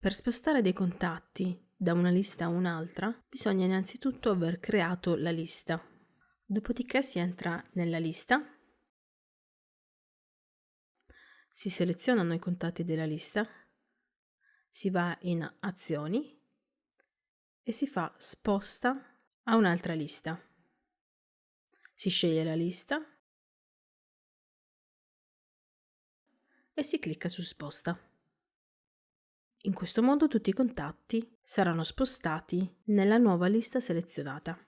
Per spostare dei contatti da una lista a un'altra bisogna innanzitutto aver creato la lista. Dopodiché si entra nella lista, si selezionano i contatti della lista, si va in azioni e si fa sposta a un'altra lista. Si sceglie la lista e si clicca su sposta. In questo modo tutti i contatti saranno spostati nella nuova lista selezionata.